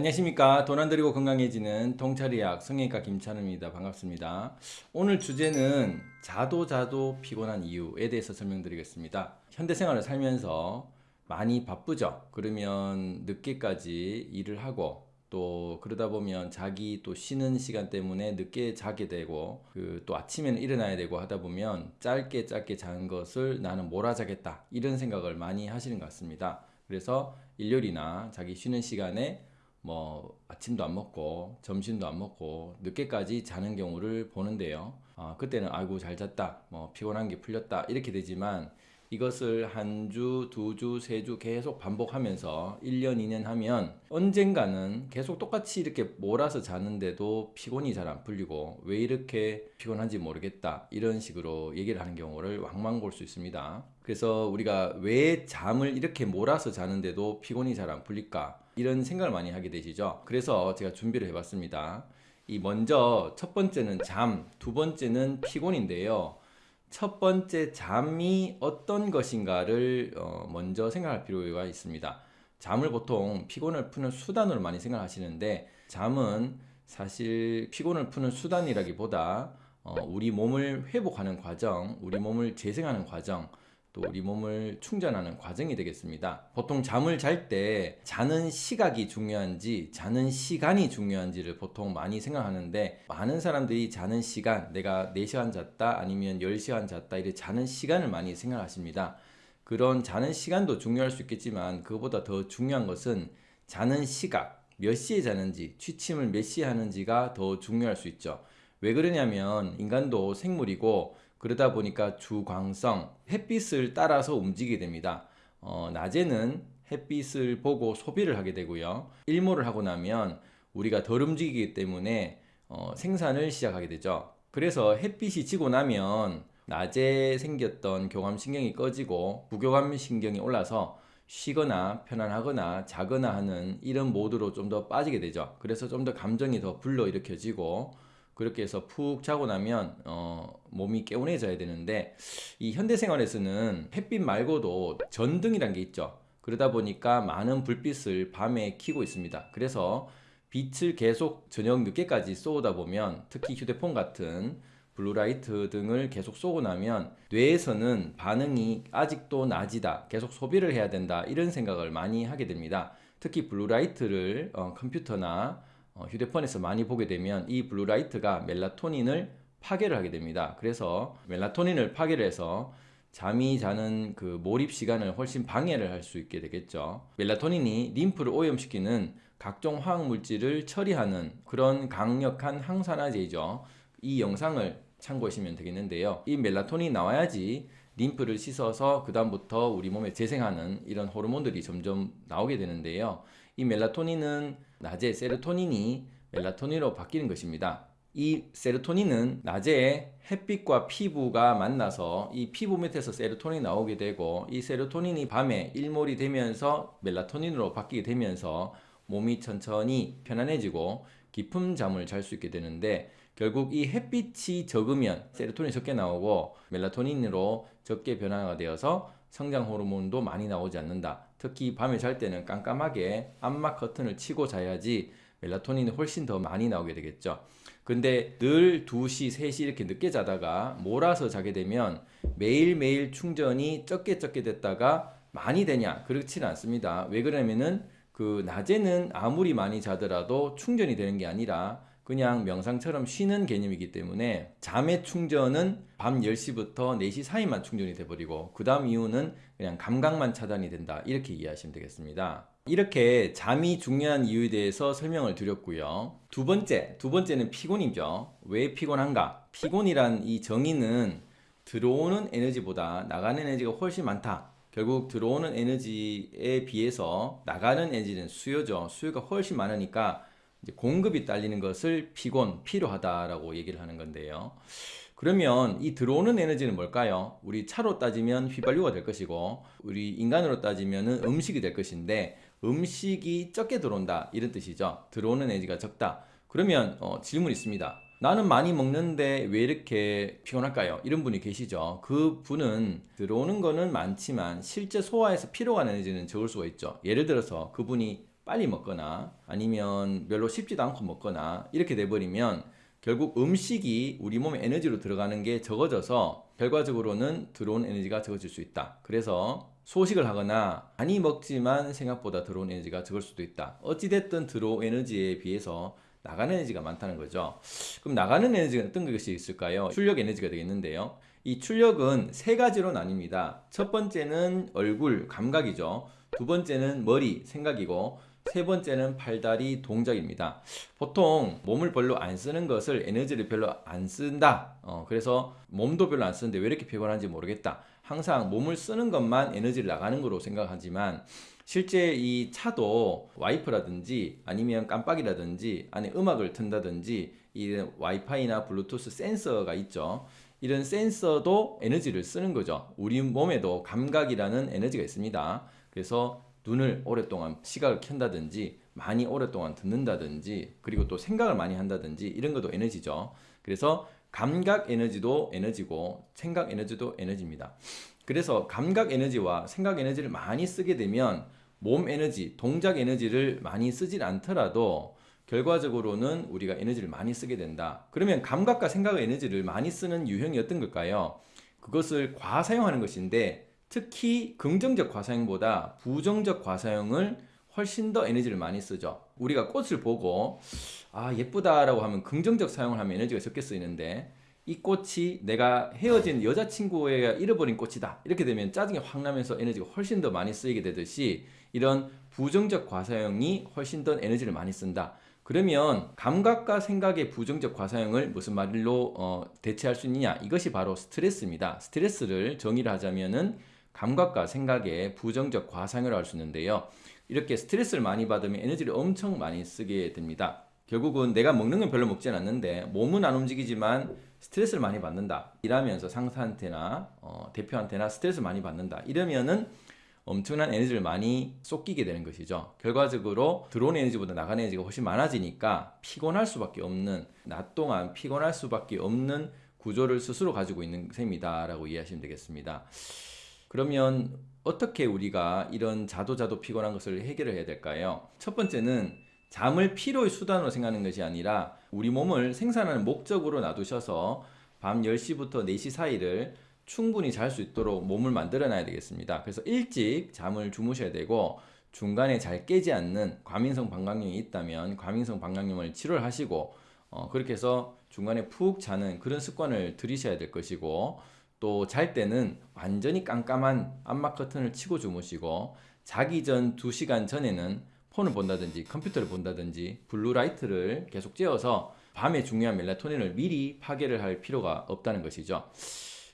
안녕하십니까. 돈 안 들이고 건강해지는 통찰의학 성형외과 김찬우입니다. 반갑습니다. 오늘 주제는 자도 자도 피곤한 이유에 대해서 설명드리겠습니다. 현대생활을 살면서 많이 바쁘죠. 그러면 늦게까지 일을 하고 또 그러다 보면 자기 또 쉬는 시간 때문에 늦게 자게 되고 그 또 아침에는 일어나야 되고 하다 보면 짧게 짧게 자는 것을 나는 몰아자겠다. 이런 생각을 많이 하시는 것 같습니다. 그래서 일요일이나 자기 쉬는 시간에 뭐 아침도 안 먹고 점심도 안 먹고 늦게까지 자는 경우를 보는데요 아, 그때는 아이고 잘 잤다 뭐 피곤한 게 풀렸다 이렇게 되지만 이것을 한 주, 두 주, 세 주 계속 반복하면서 1년, 2년 하면 언젠가는 계속 똑같이 이렇게 몰아서 자는데도 피곤이 잘 안 풀리고 왜 이렇게 피곤한지 모르겠다 이런 식으로 얘기를 하는 경우를 왕왕 볼수 있습니다. 그래서 우리가 왜 잠을 이렇게 몰아서 자는데도 피곤이 잘 안 풀릴까 이런 생각을 많이 하게 되시죠. 그래서 제가 준비를 해봤습니다. 이 먼저 첫 번째는 잠, 두 번째는 피곤인데요. 첫 번째 잠이 어떤 것인가를 어 먼저 생각할 필요가 있습니다. 잠을 보통 피곤을 푸는 수단으로 많이 생각하시는데 잠은 사실 피곤을 푸는 수단이라기보다 어 우리 몸을 회복하는 과정, 우리 몸을 재생하는 과정, 또 우리 몸을 충전하는 과정이 되겠습니다. 보통 잠을 잘 때 자는 시각이 중요한지 자는 시간이 중요한지를 보통 많이 생각하는데 많은 사람들이 자는 시간 내가 4시간 잤다 아니면 10시간 잤다 이렇게 자는 시간을 많이 생각하십니다. 그런 자는 시간도 중요할 수 있겠지만 그것보다 더 중요한 것은 자는 시각 몇 시에 자는지 취침을 몇 시에 하는지가 더 중요할 수 있죠. 왜 그러냐면 인간도 생물이고 그러다 보니까 주광성, 햇빛을 따라서 움직이게 됩니다. 어, 낮에는 햇빛을 보고 소비를 하게 되고요. 일몰을 하고 나면 우리가 덜 움직이기 때문에 어, 생산을 시작하게 되죠. 그래서 햇빛이 지고 나면 낮에 생겼던 교감신경이 꺼지고 부교감신경이 올라서 쉬거나 편안하거나 자거나 하는 이런 모드로 좀 더 빠지게 되죠. 그래서 좀 더 감정이 더 불러일으켜지고 그렇게 해서 푹 자고 나면 어, 몸이 개운해져야 되는데 이 현대생활에서는 햇빛 말고도 전등이란 게 있죠. 그러다 보니까 많은 불빛을 밤에 켜고 있습니다. 그래서 빛을 계속 저녁 늦게까지 쏘다 보면 특히 휴대폰 같은 blue light 등을 계속 쏘고 나면 뇌에서는 반응이 아직도 낮이다 계속 소비를 해야 된다 이런 생각을 많이 하게 됩니다. 특히 블루라이트를 어, 컴퓨터나 어, 휴대폰에서 많이 보게 되면 이 블루라이트가 멜라토닌을 파괴를 하게 됩니다. 그래서 멜라토닌을 파괴를 해서 잠이 자는 그 몰입 시간을 훨씬 방해를 할 수 있게 되겠죠. 멜라토닌이 림프를 오염시키는 각종 화학 물질을 처리하는 그런 강력한 항산화제이죠. 이 영상을 참고하시면 되겠는데요. 이 멜라토닌이 나와야지 림프를 씻어서 그 다음부터 우리 몸에 재생하는 이런 호르몬들이 점점 나오게 되는데요. 이 멜라토닌은 낮에 세로토닌이 멜라토닌으로 바뀌는 것입니다. 이 세로토닌은 낮에 햇빛과 피부가 만나서 이 피부 밑에서 세로토닌이 나오게 되고 이 세로토닌이 밤에 일몰이 되면서 멜라토닌으로 바뀌게 되면서 몸이 천천히 편안해지고 깊은 잠을 잘 수 있게 되는데 결국 이 햇빛이 적으면 세로토닌이 적게 나오고 멜라토닌으로 적게 변화가 되어서 성장 호르몬도 많이 나오지 않는다. 특히 밤에 잘 때는 깜깜하게 암막 커튼을 치고 자야지 멜라토닌이 훨씬 더 많이 나오게 되겠죠. 근데 늘 2시, 3시 이렇게 늦게 자다가 몰아서 자게 되면 매일매일 충전이 적게 적게 됐다가 많이 되냐? 그렇지는 않습니다. 왜 그러냐면은 그 낮에는 아무리 많이 자더라도 충전이 되는 게 아니라 그냥 명상처럼 쉬는 개념이기 때문에 잠의 충전은 밤 10시부터 4시 사이만 충전이 돼버리고 그 다음 이후는 그냥 감각만 차단이 된다. 이렇게 이해하시면 되겠습니다. 이렇게 잠이 중요한 이유에 대해서 설명을 드렸고요. 두 번째, 두 번째는 피곤이죠. 왜 피곤한가? 피곤이란 이 정의는 들어오는 에너지보다 나가는 에너지가 훨씬 많다. 결국 들어오는 에너지에 비해서 나가는 에너지는 수요죠. 수요가 훨씬 많으니까 공급이 딸리는 것을 피곤, 필요하다라고 얘기를 하는 건데요. 그러면 이 들어오는 에너지는 뭘까요? 우리 차로 따지면 휘발유가 될 것이고 우리 인간으로 따지면 음식이 될 것인데 음식이 적게 들어온다 이런 뜻이죠. 들어오는 에너지가 적다. 그러면 어, 질문 있습니다. 나는 많이 먹는데 왜 이렇게 피곤할까요? 이런 분이 계시죠. 그 분은 들어오는 거는 많지만 실제 소화해서 필요한 에너지는 적을 수가 있죠. 예를 들어서 그분이 빨리 먹거나 아니면 별로 쉽지도 않고 먹거나 이렇게 돼버리면 결국 음식이 우리 몸에 에너지로 들어가는 게 적어져서 결과적으로는 들어온 에너지가 적어질 수 있다. 그래서 소식을 하거나 많이 먹지만 생각보다 들어온 에너지가 적을 수도 있다. 어찌됐든 들어온 에너지에 비해서 나가는 에너지가 많다는 거죠. 그럼 나가는 에너지가 어떤 것이 있을까요? 출력 에너지가 되겠는데요. 이 출력은 세 가지로 나뉩니다. 첫 번째는 얼굴, 감각이죠. 두 번째는 머리, 생각이고 세 번째는 팔다리 동작입니다. 보통 몸을 별로 안 쓰는 것을 에너지를 별로 안 쓴다. 어, 그래서 몸도 별로 안 쓰는데 왜 이렇게 피곤한지 모르겠다. 항상 몸을 쓰는 것만 에너지를 나가는 거로 생각하지만 실제 이 차도 와이프라든지 아니면 깜빡이라든지 안에 음악을 튼다든지 이 와이파이나 블루투스 센서가 있죠. 이런 센서도 에너지를 쓰는 거죠. 우리 몸에도 감각이라는 에너지가 있습니다. 그래서 눈을 오랫동안 시각을 켠다든지 많이 오랫동안 듣는다든지 그리고 또 생각을 많이 한다든지 이런 것도 에너지죠. 그래서 감각 에너지도 에너지고 생각 에너지도 에너지입니다. 그래서 감각 에너지와 생각 에너지를 많이 쓰게 되면 몸 에너지, 동작 에너지를 많이 쓰질 않더라도 결과적으로는 우리가 에너지를 많이 쓰게 된다. 그러면 감각과 생각의 에너지를 많이 쓰는 유형이 어떤 걸까요? 그것을 과사용하는 것인데 특히 긍정적 과사용보다 부정적 과사용을 훨씬 더 에너지를 많이 쓰죠. 우리가 꽃을 보고 아 예쁘다라고 하면 긍정적 사용을 하면 에너지가 적게 쓰이는데 이 꽃이 내가 헤어진 여자친구가 잃어버린 꽃이다 이렇게 되면 짜증이 확 나면서 에너지가 훨씬 더 많이 쓰이게 되듯이 이런 부정적 과사용이 훨씬 더 에너지를 많이 쓴다. 그러면 감각과 생각의 부정적 과사용을 무슨 말로 어, 대체할 수 있느냐? 이것이 바로 스트레스입니다. 스트레스를 정의를 하자면 은 감각과 생각의 부정적 과상을 할 수 있는데요. 이렇게 스트레스를 많이 받으면 에너지를 엄청 많이 쓰게 됩니다. 결국은 내가 먹는 건 별로 먹진 않는데 몸은 안 움직이지만 스트레스를 많이 받는다. 일하면서 상사한테나 어, 대표한테나 스트레스를 많이 받는다. 이러면은 엄청난 에너지를 많이 쏟기게 되는 것이죠. 결과적으로 들어온 에너지보다 나가는 에너지가 훨씬 많아지니까 피곤할 수밖에 없는 낮 동안 피곤할 수밖에 없는 구조를 스스로 가지고 있는 셈이다 라고 이해하시면 되겠습니다. 그러면 어떻게 우리가 이런 자도자도 피곤한 것을 해결을 해야 될까요? 첫 번째는 잠을 피로의 수단으로 생각하는 것이 아니라 우리 몸을 생산하는 목적으로 놔두셔서 밤 10시부터 4시 사이를 충분히 잘 수 있도록 몸을 만들어 놔야 되겠습니다. 그래서 일찍 잠을 주무셔야 되고 중간에 잘 깨지 않는 과민성 방광염이 있다면 과민성 방광염을 치료를 하시고 어, 그렇게 해서 중간에 푹 자는 그런 습관을 들이셔야 될 것이고 또 잘 때는 완전히 깜깜한 암막 커튼을 치고 주무시고 자기 전 2시간 전에는 폰을 본다든지 컴퓨터를 본다든지 블루라이트를 계속 쬐어서 밤에 중요한 멜라토닌을 미리 파괴를 할 필요가 없다는 것이죠.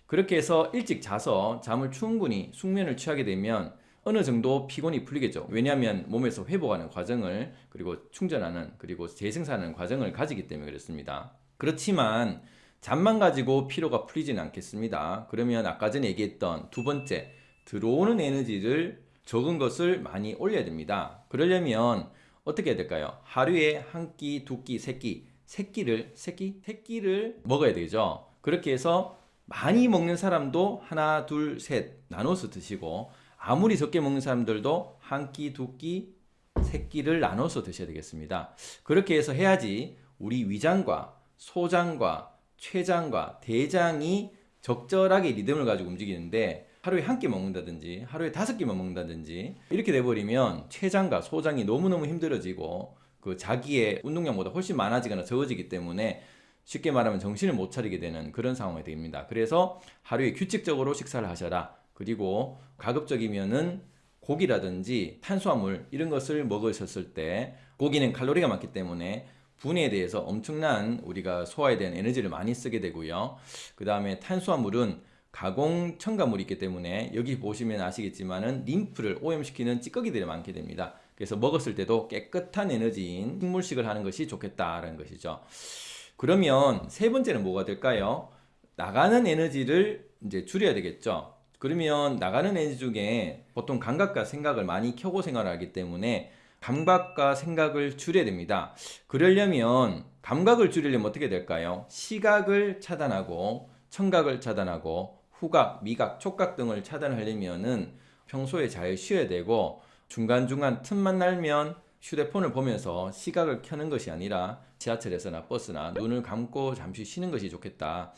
그렇게 해서 일찍 자서 잠을 충분히 숙면을 취하게 되면 어느 정도 피곤이 풀리겠죠. 왜냐하면 몸에서 회복하는 과정을 그리고 충전하는 그리고 재생산하는 과정을 가지기 때문에 그렇습니다. 그렇지만 잠만 가지고 피로가 풀리지는 않겠습니다. 그러면 아까 전에 얘기했던 두 번째 들어오는 에너지를 적은 것을 많이 올려야 됩니다. 그러려면 어떻게 해야 될까요? 하루에 한 끼, 두 끼, 세 끼, 세 끼를 세 끼, 세 끼를 먹어야 되죠. 그렇게 해서 많이 먹는 사람도 하나, 둘, 셋 나눠서 드시고 아무리 적게 먹는 사람들도 한 끼, 두 끼, 세 끼를 나눠서 드셔야 되겠습니다. 그렇게 해서 해야지 우리 위장과 소장과 췌장과 대장이 적절하게 리듬을 가지고 움직이는데 하루에 한 끼 먹는다든지 하루에 다섯 끼만 먹는다든지 이렇게 돼버리면 췌장과 소장이 너무너무 힘들어지고 그 자기의 운동량보다 훨씬 많아지거나 적어지기 때문에 쉽게 말하면 정신을 못 차리게 되는 그런 상황이 됩니다. 그래서 하루에 규칙적으로 식사를 하셔라. 그리고 가급적이면은 고기라든지 탄수화물 이런 것을 먹으셨을 때 고기는 칼로리가 많기 때문에 분해에 대해서 엄청난 우리가 소화에 대한 에너지를 많이 쓰게 되고요. 그 다음에 탄수화물은 가공 첨가물이 있기 때문에 여기 보시면 아시겠지만 은 림프를 오염시키는 찌꺼기들이 많게 됩니다. 그래서 먹었을 때도 깨끗한 에너지인 식물식을 하는 것이 좋겠다라는 것이죠. 그러면 세 번째는 뭐가 될까요? 나가는 에너지를 이제 줄여야 되겠죠. 그러면 나가는 에너지 중에 보통 감각과 생각을 많이 켜고 생활을 하기 때문에 감각과 생각을 줄여야 됩니다. 그러려면 감각을 줄이려면 어떻게 될까요? 시각을 차단하고 청각을 차단하고 후각, 미각, 촉각 등을 차단하려면 은 평소에 잘 쉬어야 되고 중간중간 틈만 날면 휴대폰을 보면서 시각을 켜는 것이 아니라 지하철에서나 버스나 눈을 감고 잠시 쉬는 것이 좋겠다.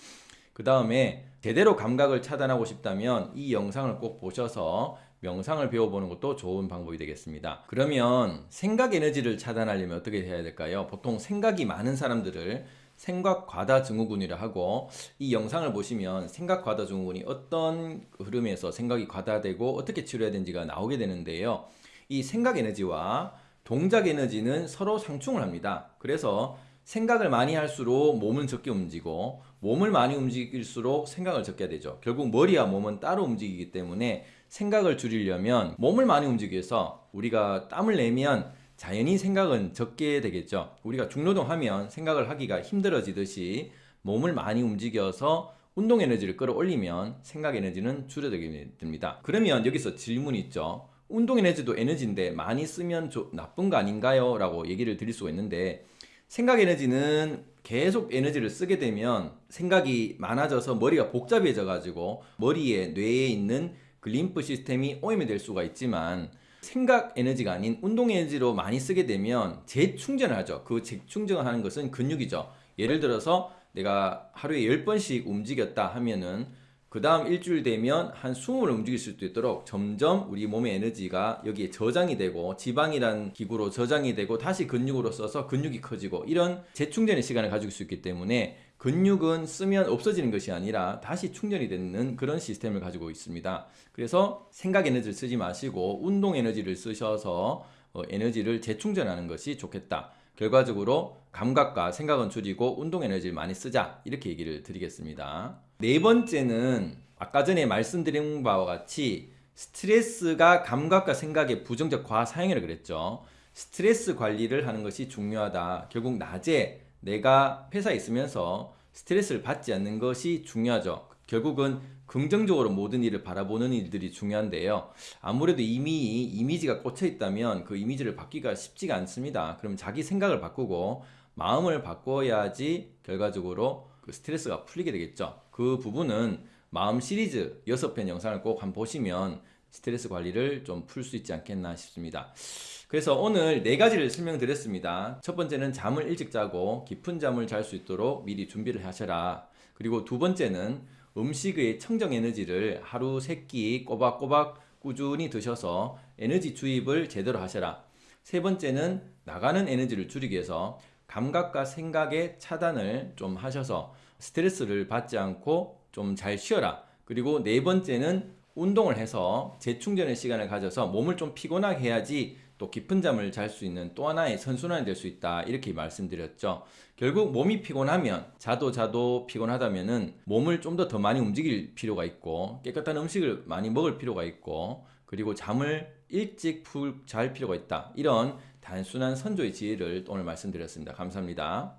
그 다음에 제대로 감각을 차단하고 싶다면 이 영상을 꼭 보셔서 명상을 배워보는 것도 좋은 방법이 되겠습니다. 그러면 생각 에너지를 차단하려면 어떻게 해야 될까요? 보통 생각이 많은 사람들을 생각 과다 증후군이라 하고 이 영상을 보시면 생각 과다 증후군이 어떤 흐름에서 생각이 과다되고 어떻게 치료해야 되는지가 나오게 되는데요. 이 생각 에너지와 동작 에너지는 서로 상충을 합니다. 그래서 생각을 많이 할수록 몸은 적게 움직이고 몸을 많이 움직일수록 생각을 적게 되죠. 결국 머리와 몸은 따로 움직이기 때문에 생각을 줄이려면 몸을 많이 움직여서 우리가 땀을 내면 자연히 생각은 적게 되겠죠. 우리가 중노동하면 생각을 하기가 힘들어지듯이 몸을 많이 움직여서 운동 에너지를 끌어올리면 생각 에너지는 줄어들게 됩니다. 그러면 여기서 질문이 있죠. 운동 에너지도 에너지인데 많이 쓰면 조- 나쁜 거 아닌가요? 라고 얘기를 드릴 수가 있는데 생각 에너지는 계속 에너지를 쓰게 되면 생각이 많아져서 머리가 복잡해져 가지고 머리에 뇌에 있는 그 림프 시스템이 오염이 될 수가 있지만 생각 에너지가 아닌 운동 에너지로 많이 쓰게 되면 재충전을 하죠. 그 재충전을 하는 것은 근육이죠. 예를 들어서 내가 하루에 10번씩 움직였다 하면은 그 다음 일주일 되면 한 20을 움직일 수 있도록 점점 우리 몸의 에너지가 여기에 저장이 되고 지방이란 기구로 저장이 되고 다시 근육으로 써서 근육이 커지고 이런 재충전의 시간을 가지고 수 있기 때문에 근육은 쓰면 없어지는 것이 아니라 다시 충전이 되는 그런 시스템을 가지고 있습니다. 그래서 생각 에너지를 쓰지 마시고 운동 에너지를 쓰셔서 어, 에너지를 재충전하는 것이 좋겠다. 결과적으로 감각과 생각은 줄이고 운동 에너지를 많이 쓰자 이렇게 얘기를 드리겠습니다. 네 번째는 아까 전에 말씀드린 바와 같이 스트레스가 감각과 생각의 부정적 과사용이라고 그랬죠. 스트레스 관리를 하는 것이 중요하다. 결국 낮에 내가 회사에 있으면서 스트레스를 받지 않는 것이 중요하죠. 결국은 긍정적으로 모든 일을 바라보는 일들이 중요한데요. 아무래도 이미 이미지가 꽂혀 있다면 그 이미지를 바뀌기가 쉽지가 않습니다. 그럼 자기 생각을 바꾸고 마음을 바꿔야지 결과적으로 그 스트레스가 풀리게 되겠죠. 그 부분은 마음 시리즈 6편 영상을 꼭 한번 보시면 스트레스 관리를 좀 풀 수 있지 않겠나 싶습니다. 그래서 오늘 네 가지를 설명드렸습니다. 첫 번째는 잠을 일찍 자고 깊은 잠을 잘 수 있도록 미리 준비를 하셔라. 그리고 두 번째는 음식의 청정 에너지를 하루 세 끼 꼬박꼬박 꾸준히 드셔서 에너지 주입을 제대로 하셔라. 세 번째는 나가는 에너지를 줄이기 위해서 감각과 생각의 차단을 좀 하셔서 스트레스를 받지 않고 좀 잘 쉬어라. 그리고 네 번째는 운동을 해서 재충전의 시간을 가져서 몸을 좀 피곤하게 해야지 또 깊은 잠을 잘 수 있는 또 하나의 선순환이 될 수 있다. 이렇게 말씀드렸죠. 결국 몸이 피곤하면 자도 자도 피곤하다면 은 몸을 좀 더 더 많이 움직일 필요가 있고 깨끗한 음식을 많이 먹을 필요가 있고 그리고 잠을 일찍 푹잘 필요가 있다. 이런 단순한 선조의 지혜를 오늘 말씀드렸습니다. 감사합니다.